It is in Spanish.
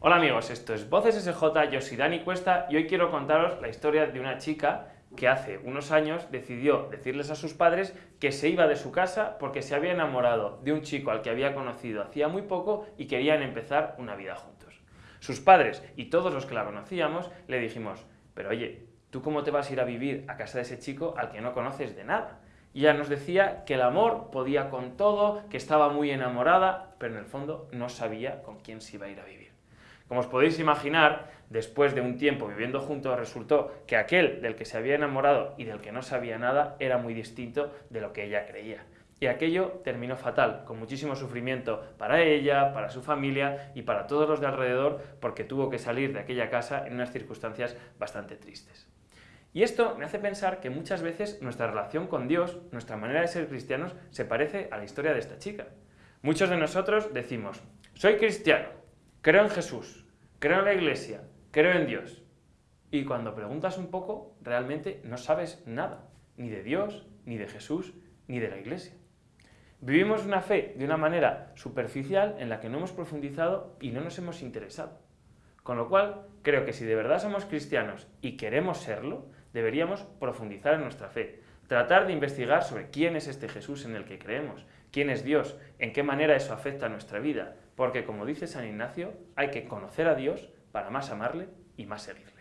Hola amigos, esto es Voces SJ, yo soy Dani Cuesta y hoy quiero contaros la historia de una chica que hace unos años decidió decirles a sus padres que se iba de su casa porque se había enamorado de un chico al que había conocido hacía muy poco y querían empezar una vida juntos. Sus padres y todos los que la conocíamos le dijimos, pero oye, ¿tú cómo te vas a ir a vivir a casa de ese chico al que no conoces de nada? Y ella nos decía que el amor podía con todo, que estaba muy enamorada, pero en el fondo no sabía con quién se iba a ir a vivir. Como os podéis imaginar, después de un tiempo viviendo juntos resultó que aquel del que se había enamorado y del que no sabía nada era muy distinto de lo que ella creía. Y aquello terminó fatal, con muchísimo sufrimiento para ella, para su familia y para todos los de alrededor, porque tuvo que salir de aquella casa en unas circunstancias bastante tristes. Y esto me hace pensar que muchas veces nuestra relación con Dios, nuestra manera de ser cristianos, se parece a la historia de esta chica. Muchos de nosotros decimos, soy cristiano, creo en Jesús, creo en la iglesia, creo en Dios. Y cuando preguntas un poco, realmente no sabes nada, ni de Dios, ni de Jesús, ni de la iglesia. Vivimos una fe de una manera superficial en la que no hemos profundizado y no nos hemos interesado. Con lo cual, creo que si de verdad somos cristianos y queremos serlo, deberíamos profundizar en nuestra fe, tratar de investigar sobre quién es este Jesús en el que creemos, quién es Dios, en qué manera eso afecta a nuestra vida, porque como dice San Ignacio, hay que conocer a Dios para más amarle y más seguirle.